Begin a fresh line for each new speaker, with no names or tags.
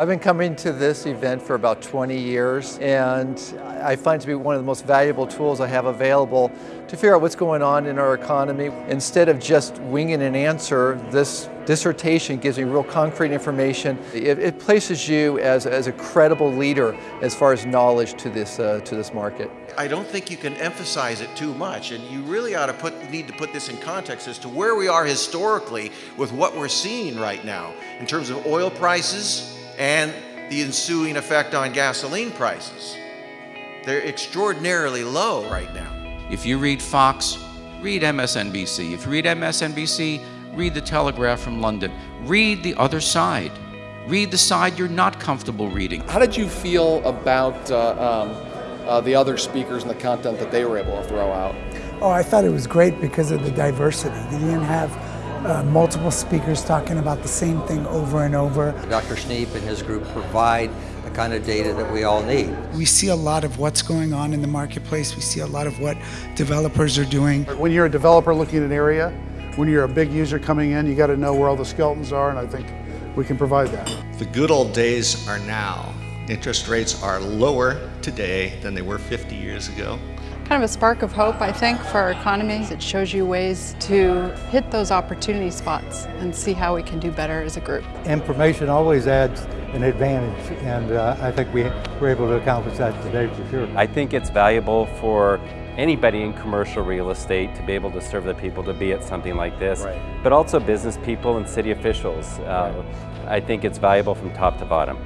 I've been coming to this event for about 20 years and I find it to be one of the most valuable tools I have available to figure out what's going on in our economy. Instead of just winging an answer, this dissertation gives me real concrete information. It, it places you as, as a credible leader as far as knowledge to this, uh, to this market.
I don't think you can emphasize it too much, and you really ought to put, need to put this in context as to where we are historically with what we're seeing right now in terms of oil prices, and the ensuing effect on gasoline prices. They're extraordinarily low right now.
If you read Fox, read MSNBC. If you read MSNBC, read The Telegraph from London. Read the other side. Read the side you're not comfortable reading.
How did you feel about uh, um, uh, the other speakers and the content that they were able to throw out?
Oh, I thought it was great because of the diversity. You didn't have uh, multiple speakers talking about the same thing over and over.
Dr. Snead and his group provide the kind of data that we all need.
We see a lot of what's going on in the marketplace. We see a lot of what developers are doing.
When you're a developer looking at an area, when you're a big user coming in, you got to know where all the skeletons are, and I think we can provide that.
The good old days are now. Interest rates are lower today than they were 50 years ago
kind of a spark of hope, I think, for our economy. It shows you ways to hit those opportunity spots and see how we can do better as a group.
Information always adds an advantage, and uh, I think we were able to accomplish that today for sure.
I think it's valuable for anybody in commercial real estate to be able to serve the people to be at something like this, right. but also business people and city officials. Uh, right. I think it's valuable from top to bottom.